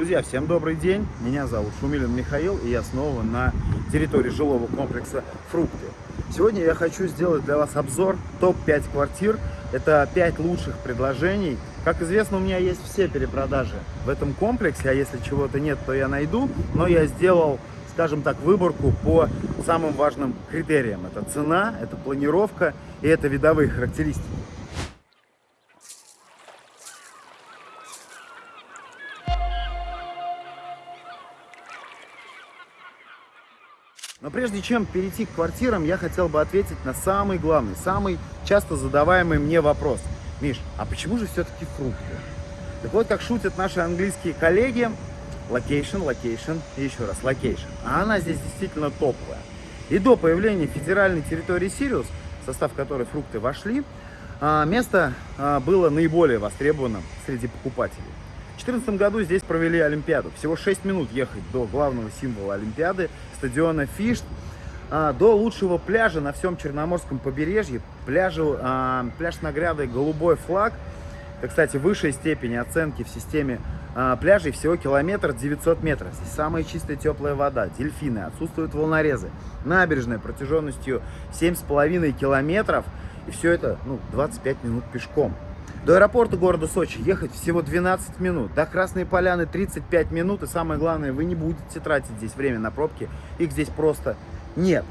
Друзья, всем добрый день. Меня зовут Шумилин Михаил, и я снова на территории жилого комплекса «Фрукты». Сегодня я хочу сделать для вас обзор топ-5 квартир. Это 5 лучших предложений. Как известно, у меня есть все перепродажи в этом комплексе, а если чего-то нет, то я найду. Но я сделал, скажем так, выборку по самым важным критериям. Это цена, это планировка и это видовые характеристики. Но прежде чем перейти к квартирам, я хотел бы ответить на самый главный, самый часто задаваемый мне вопрос. Миш, а почему же все-таки фрукты? Так вот, как шутят наши английские коллеги, location, location еще раз location. А она здесь действительно топовая. И до появления федеральной территории Сириус, в состав которой фрукты вошли, а, место а, было наиболее востребованным среди покупателей. В 2014 году здесь провели Олимпиаду. Всего 6 минут ехать до главного символа Олимпиады, стадиона Фишт, а, до лучшего пляжа на всем Черноморском побережье. Пляжу, а, пляж с наградой «Голубой флаг». Это, кстати, высшей степени оценки в системе а, пляжей всего километр 900 метров. Здесь самая чистая теплая вода, дельфины, отсутствуют волнорезы. Набережная протяженностью 7,5 километров. И все это ну, 25 минут пешком. До аэропорта города Сочи ехать всего 12 минут. До Красной Поляны 35 минут. И самое главное, вы не будете тратить здесь время на пробки. Их здесь просто нет.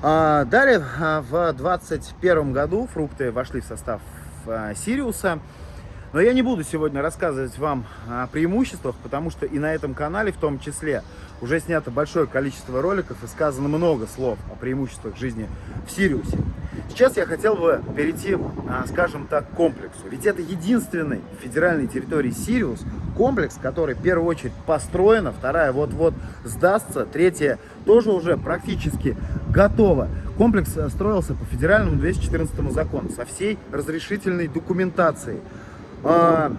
А, далее, а, в 2021 году фрукты вошли в состав а, Сириуса. Но я не буду сегодня рассказывать вам о преимуществах, потому что и на этом канале в том числе уже снято большое количество роликов и сказано много слов о преимуществах жизни в Сириусе. Сейчас я хотел бы перейти, а, скажем так, к комплексу. Ведь это единственный в федеральной территории Сириус комплекс, который в первую очередь построена, вторая вот-вот сдастся, третья тоже уже практически готова. Комплекс э, строился по федеральному 214 закону со всей разрешительной документацией. А,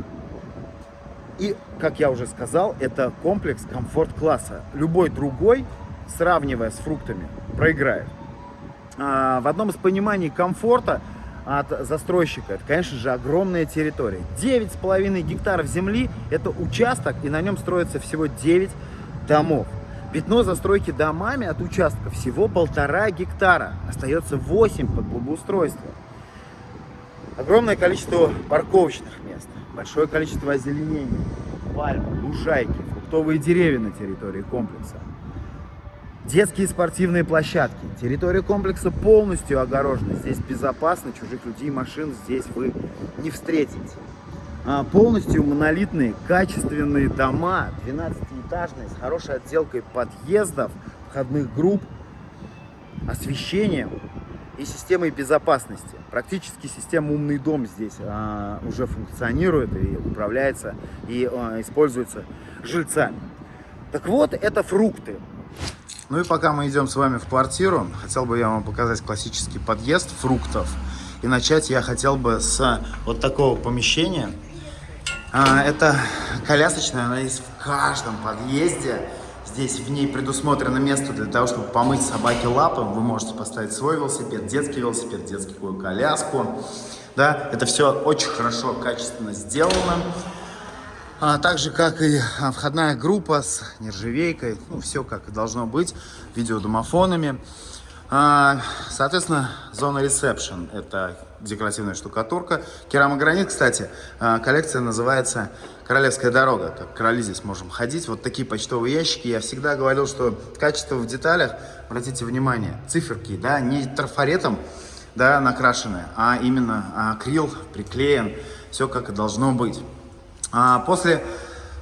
и, как я уже сказал, это комплекс комфорт-класса. Любой другой, сравнивая с фруктами, проиграет. А, в одном из пониманий комфорта от застройщика, это, конечно же, огромная территория. 9,5 гектаров земли – это участок, и на нем строится всего 9 домов. Пятно застройки домами от участка всего полтора гектара. Остается 8 под благоустройство. Огромное количество парковочных мест, большое количество озеленения, пальмы, лужайки, фруктовые деревья на территории комплекса. Детские спортивные площадки. Территория комплекса полностью огорожена. Здесь безопасно, чужих людей и машин здесь вы не встретите. А, полностью монолитные, качественные дома, 12-этажные, с хорошей отделкой подъездов, входных групп, освещением и системой безопасности. Практически система «Умный дом» здесь а, уже функционирует и управляется, и а, используется жильцами. Так вот, это фрукты. Ну и пока мы идем с вами в квартиру, хотел бы я вам показать классический подъезд фруктов. И начать я хотел бы с вот такого помещения. А, это колясочная, она есть в каждом подъезде. Здесь в ней предусмотрено место для того, чтобы помыть собаке лапы. Вы можете поставить свой велосипед, детский велосипед, детскую коляску. Да, это все очень хорошо, качественно сделано. А, так же, как и а, входная группа с нержавейкой. Ну, все как должно быть. Видеодомофонами. А, соответственно, зона ресепшн – это декоративная штукатурка. Керамогранит, кстати, а, коллекция называется «Королевская дорога». Так, короли здесь можем ходить. Вот такие почтовые ящики. Я всегда говорил, что качество в деталях, обратите внимание, циферки, да, не трафаретом да, накрашены, а именно акрил приклеен. Все как и должно быть. А после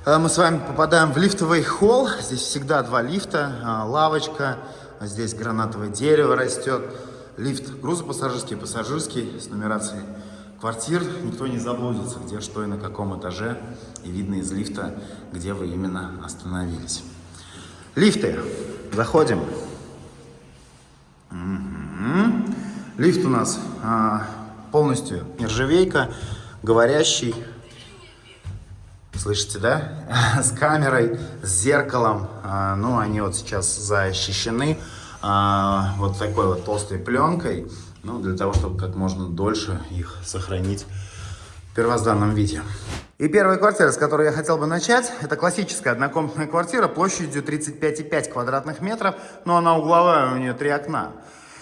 э, мы с вами попадаем в лифтовый холл. Здесь всегда два лифта, а, лавочка, здесь гранатовое дерево растет. Лифт грузопассажирский, пассажирский с нумерацией квартир. Никто не заблудится, где что и на каком этаже. И видно из лифта, где вы именно остановились. Лифты. Заходим. Угу. Лифт у нас а, полностью нержавейка, говорящий. Слышите, да? С камерой, с зеркалом. А, ну, они вот сейчас защищены а, вот такой вот толстой пленкой, ну, для того, чтобы как можно дольше их сохранить в первозданном виде. И первая квартира, с которой я хотел бы начать, это классическая однокомнатная квартира площадью 35,5 квадратных метров, но она угловая, у нее три окна.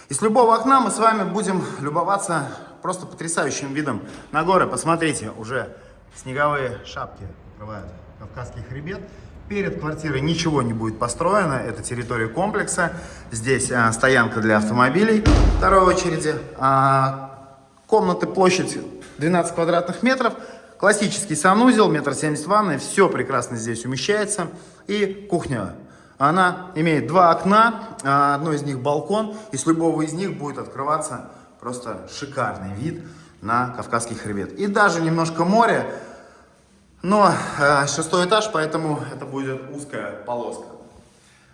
И с любого окна мы с вами будем любоваться просто потрясающим видом на горы. Посмотрите, уже снеговые шапки покрывают Кавказский хребет. Перед квартирой ничего не будет построено, это территория комплекса. Здесь а, стоянка для автомобилей второй очереди. А, комнаты площадь 12 квадратных метров. Классический санузел, метр семьдесят ванны, все прекрасно здесь умещается. И кухня. Она имеет два окна, а, одно из них балкон, и с любого из них будет открываться просто шикарный вид на Кавказский хребет. И даже немножко море, но э, шестой этаж, поэтому это будет узкая полоска.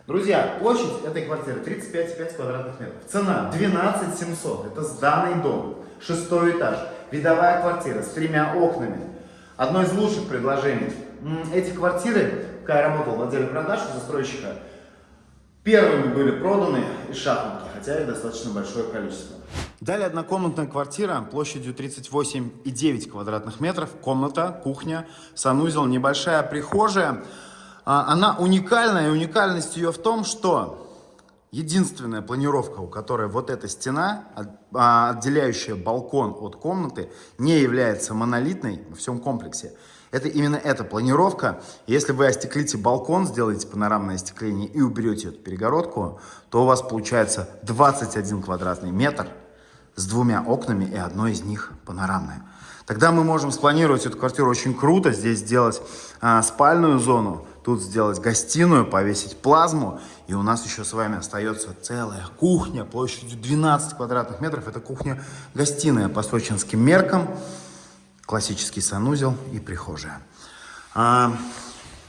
Друзья, площадь этой квартиры 35,5 квадратных метров. Цена 12 700. Это сданный дом. Шестой этаж. Видовая квартира с тремя окнами. Одно из лучших предложений. Эти квартиры, когда я работал в отделе продаж у застройщика, первыми были проданы из шахматки, хотя и достаточно большое количество. Далее однокомнатная квартира площадью 38,9 квадратных метров. Комната, кухня, санузел, небольшая прихожая. А, она уникальная, и уникальность ее в том, что единственная планировка, у которой вот эта стена, а, отделяющая балкон от комнаты, не является монолитной во всем комплексе. Это именно эта планировка. Если вы остеклите балкон, сделаете панорамное остекление и уберете эту перегородку, то у вас получается 21 квадратный метр – с двумя окнами, и одно из них панорамное. Тогда мы можем спланировать эту квартиру очень круто, здесь сделать а, спальную зону, тут сделать гостиную, повесить плазму, и у нас еще с вами остается целая кухня площадью 12 квадратных метров. Это кухня-гостиная по сочинским меркам, классический санузел и прихожая. А,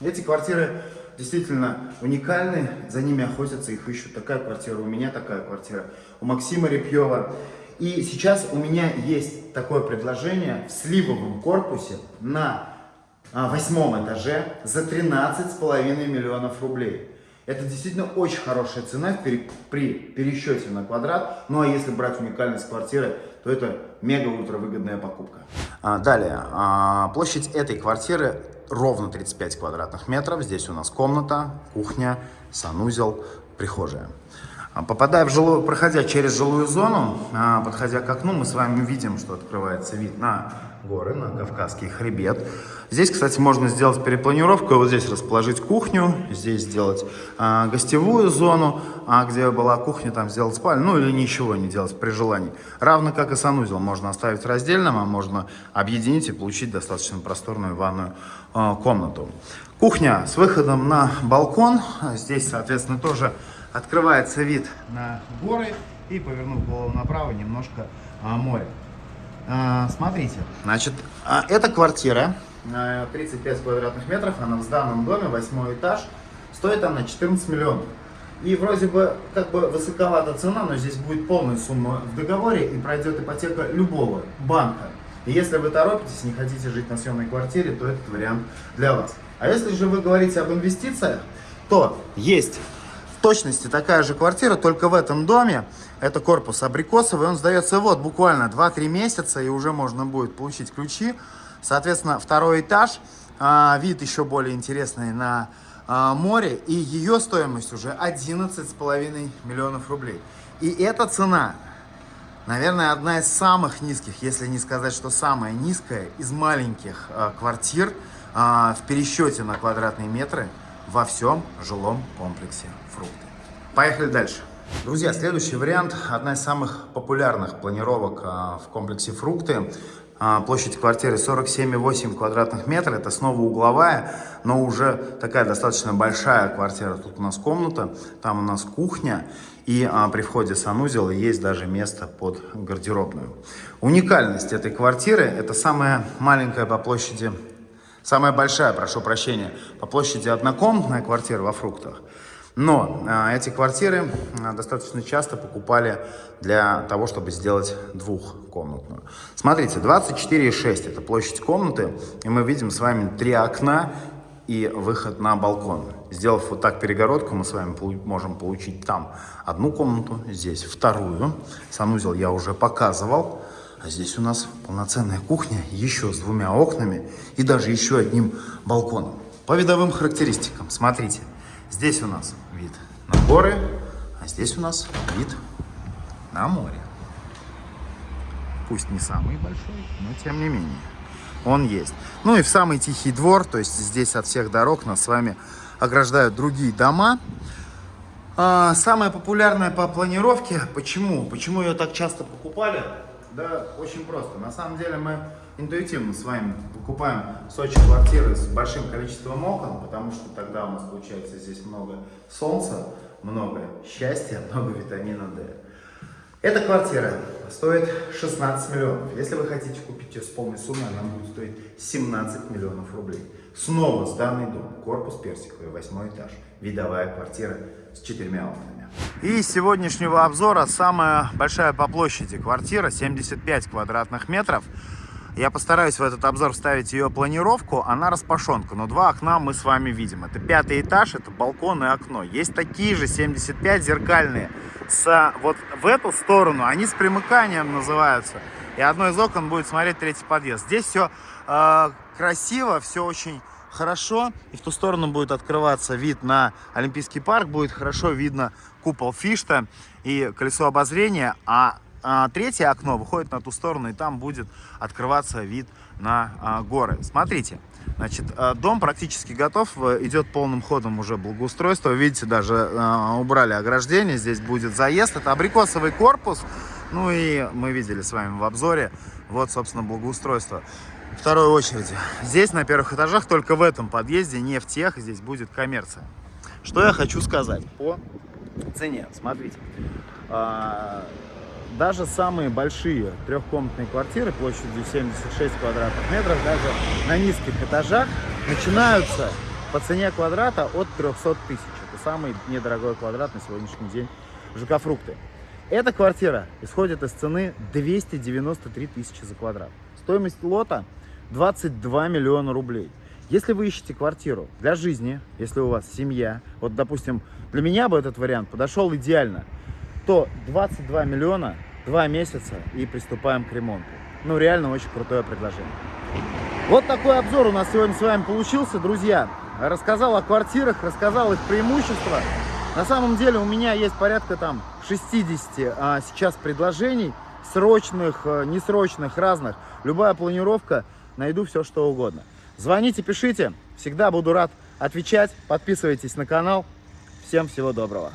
эти квартиры действительно уникальны, за ними охотятся, их ищут. Такая квартира, у меня такая квартира, у Максима Репьева. И сейчас у меня есть такое предложение в сливовом корпусе на а, восьмом этаже за 13,5 миллионов рублей. Это действительно очень хорошая цена при, пересчете на квадрат. Ну а если брать уникальность квартиры, то это мега-ультра выгодная покупка. А, далее, а, площадь этой квартиры ровно 35 квадратных метров. Здесь у нас комната, кухня, санузел, прихожая. А, попадая в жилую, проходя через жилую зону, а, подходя к окну, мы с вами видим, что открывается вид на горы, на Кавказский хребет. Здесь, кстати, можно сделать перепланировку, вот здесь расположить кухню, здесь сделать а, гостевую зону, а где была кухня, там сделать спальню, ну или ничего не делать при желании. Равно как и санузел, можно оставить раздельным, а можно объединить и получить достаточно просторную ванную комнату. Кухня с выходом на балкон, здесь, соответственно, тоже открывается вид на горы и, повернув голову направо, немножко а, море. А, смотрите, значит, а, эта квартира, 35 квадратных метров, она в сданном доме, восьмой этаж, стоит она 14 миллионов. И вроде бы как бы высоковата цена, но здесь будет полная сумма в договоре и пройдет ипотека любого банка. И если вы торопитесь, не хотите жить на съемной квартире, то этот вариант для вас. А если же вы говорите об инвестициях, то есть точности такая же квартира, только в этом доме. Это корпус абрикосовый, он сдается вот буквально 2-3 месяца, и уже можно будет получить ключи. Соответственно, второй этаж, а, вид еще более интересный на а, море, и ее стоимость уже 11,5 миллионов рублей. И эта цена, наверное, одна из самых низких, если не сказать, что самая низкая из маленьких а, квартир в пересчете на квадратные метры во всем жилом комплексе фрукты. Поехали дальше. Друзья, следующий вариант, одна из самых популярных планировок а, в комплексе фрукты. А, площадь квартиры 47,8 квадратных метров, это снова угловая, но уже такая достаточно большая квартира. Тут у нас комната, там у нас кухня, и а, при входе санузела есть даже место под гардеробную. Уникальность этой квартиры, это самая маленькая по площади, самая большая, прошу прощения, по площади однокомнатная квартира во фруктах. Но э, эти квартиры э, достаточно часто покупали для того, чтобы сделать двухкомнатную. Смотрите, 24,6 это площадь комнаты, и мы видим с вами три окна и выход на балкон. Сделав вот так перегородку, мы с вами можем получить там одну комнату, здесь вторую. Санузел я уже показывал. А здесь у нас полноценная кухня, еще с двумя окнами и даже еще одним балконом. По видовым характеристикам, смотрите, здесь у нас вид на горы, а здесь у нас вид на море. Пусть не самый большой, но тем не менее он есть. Ну и в самый тихий двор, то есть здесь от всех дорог нас с вами ограждают другие дома. А, самая популярная по планировке, почему? Почему ее так часто покупали? Да, очень просто. На самом деле мы интуитивно с вами покупаем в Сочи квартиры с большим количеством окон, потому что тогда у нас получается здесь много солнца, много счастья, много витамина D. Эта квартира стоит 16 миллионов. Если вы хотите купить ее с полной суммой, она будет стоить 17 миллионов рублей. Снова сданный дом, корпус персиковый, восьмой этаж, видовая квартира с четырьмя окнами. И из сегодняшнего обзора самая большая по площади квартира, 75 квадратных метров. Я постараюсь в этот обзор вставить ее планировку, она распашонка, но два окна мы с вами видим. Это пятый этаж, это балкон и окно. Есть такие же 75 зеркальные, с, вот в эту сторону, они с примыканием называются. И одно из окон будет смотреть третий подъезд. Здесь все э, красиво, все очень хорошо. И в ту сторону будет открываться вид на Олимпийский парк, будет хорошо видно купол Фишта и колесо обозрения. А а, третье окно выходит на ту сторону, и там будет открываться вид на а, горы. Смотрите, значит, а, дом практически готов, идет полным ходом уже благоустройство. Видите, даже убрали ограждение, здесь будет заезд. Это абрикосовый корпус, ну и мы видели с вами в обзоре, вот, собственно, благоустройство. Второй очереди. Здесь на первых этажах, только в этом подъезде, не в тех, здесь будет коммерция. Что я хочу сказать по цене. Смотрите даже самые большие трехкомнатные квартиры площадью 76 квадратных метров, даже на низких этажах, начинаются по цене квадрата от 300 тысяч. Это самый недорогой квадрат на сегодняшний день ЖК «Фрукты». Эта квартира исходит из цены 293 тысячи за квадрат. Стоимость лота 22 миллиона рублей. Если вы ищете квартиру для жизни, если у вас семья, вот, допустим, для меня бы этот вариант подошел идеально, то 22 миллиона два месяца и приступаем к ремонту. Ну, реально очень крутое предложение. Вот такой обзор у нас сегодня с вами получился, друзья. Рассказал о квартирах, рассказал их преимущества. На самом деле у меня есть порядка там 60 а, сейчас предложений, срочных, а, несрочных, разных. Любая планировка, найду все, что угодно. Звоните, пишите, всегда буду рад отвечать. Подписывайтесь на канал. Всем всего доброго.